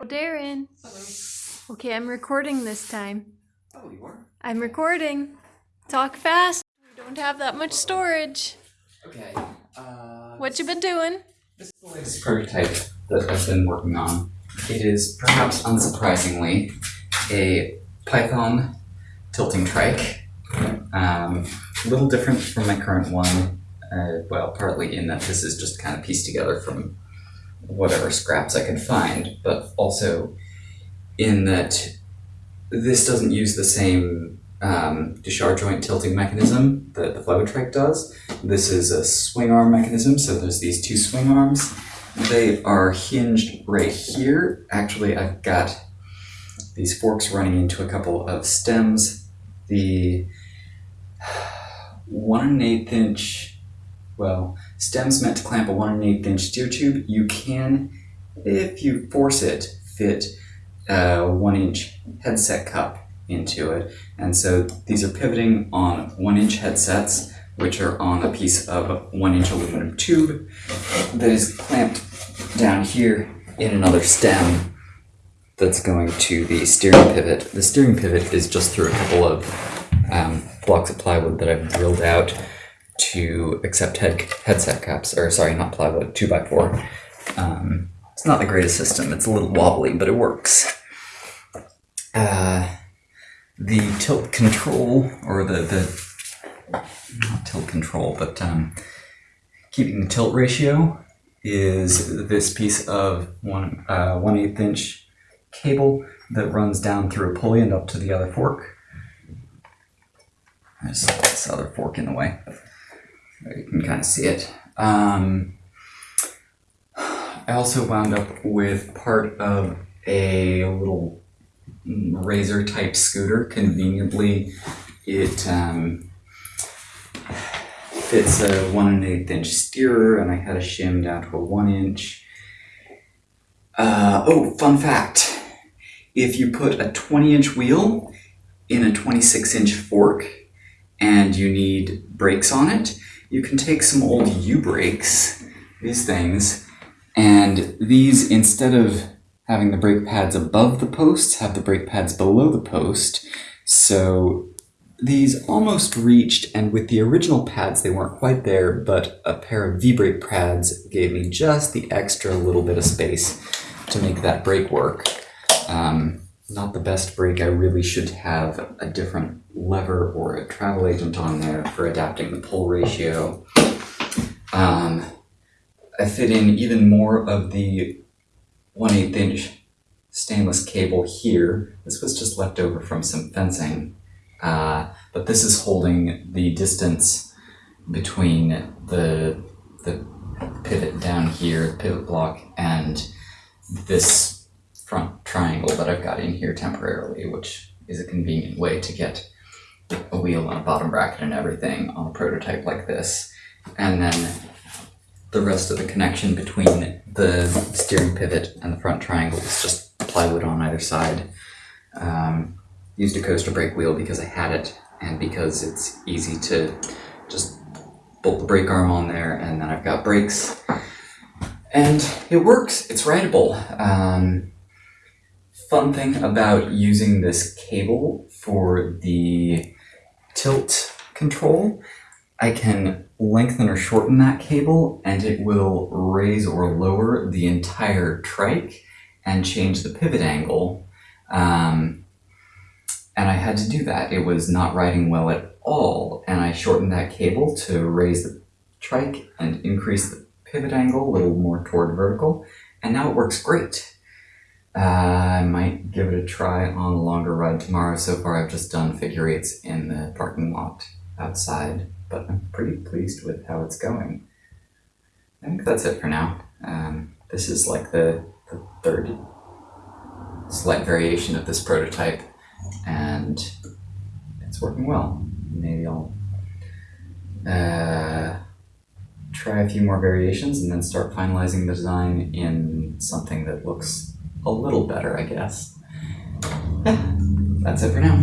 Oh, Darren. Hello. Okay, I'm recording this time. Oh, you are? I'm recording. Talk fast. We don't have that much storage. Okay. Uh, What you been doing? This is the latest prototype that I've been working on. It is, perhaps unsurprisingly, a Python tilting trike. Um, a little different from my current one. Uh, well, partly in that this is just kind of pieced together from whatever scraps I could find, but also in that this doesn't use the same um, Duchar joint tilting mechanism that the Flow-Trike does. This is a swing arm mechanism, so there's these two swing arms. They are hinged right here. Actually, I've got these forks running into a couple of stems. The one and eighth inch, well, stems meant to clamp a one and an eighth inch steer tube. You can, if you force it, fit a one inch headset cup into it. And so these are pivoting on one inch headsets, which are on a piece of one inch aluminum tube that is clamped down here in another stem that's going to the steering pivot. The steering pivot is just through a couple of um, blocks of plywood that I've drilled out to accept head headset caps, or sorry, not plywood, two by four. Um, it's not the greatest system. It's a little wobbly, but it works. Uh, the tilt control, or the, the not tilt control, but um, keeping the tilt ratio is this piece of one uh, one eighth inch cable that runs down through a pulley and up to the other fork. There's this other fork in the way. You can kind of see it. Um, I also wound up with part of a little razor type scooter. Conveniently, it um, fits a one and an eighth inch steerer, and I had a shim down to a one inch. Uh, oh, fun fact. If you put a 20 inch wheel in a 26 inch fork and you need brakes on it, you can take some old U brakes, these things, and these, instead of having the brake pads above the posts, have the brake pads below the post. So these almost reached, and with the original pads, they weren't quite there, but a pair of V-brake pads gave me just the extra little bit of space to make that brake work. Um, not the best brake. I really should have a different lever or a travel agent on there for adapting the pull ratio. Um, I fit in even more of the 1 8 inch stainless cable here. This was just left over from some fencing. Uh, but this is holding the distance between the, the pivot down here, the pivot block, and this triangle that I've got in here temporarily, which is a convenient way to get a wheel and a bottom bracket and everything on a prototype like this. And then the rest of the connection between the steering pivot and the front triangle is just plywood on either side. Um, used a coaster brake wheel because I had it and because it's easy to just bolt the brake arm on there and then I've got brakes. And it works, it's rideable. Um, fun thing about using this cable for the tilt control, I can lengthen or shorten that cable and it will raise or lower the entire trike and change the pivot angle. Um, and I had to do that. It was not riding well at all. And I shortened that cable to raise the trike and increase the pivot angle a little more toward vertical. And now it works great. Uh, I might give it a try on a longer ride tomorrow. So far I've just done figure eights in the parking lot outside, but I'm pretty pleased with how it's going. I think that's it for now. Um, this is like the, the third slight variation of this prototype and it's working well. Maybe I'll uh, try a few more variations and then start finalizing the design in something that looks a little better, I guess. That's it for now.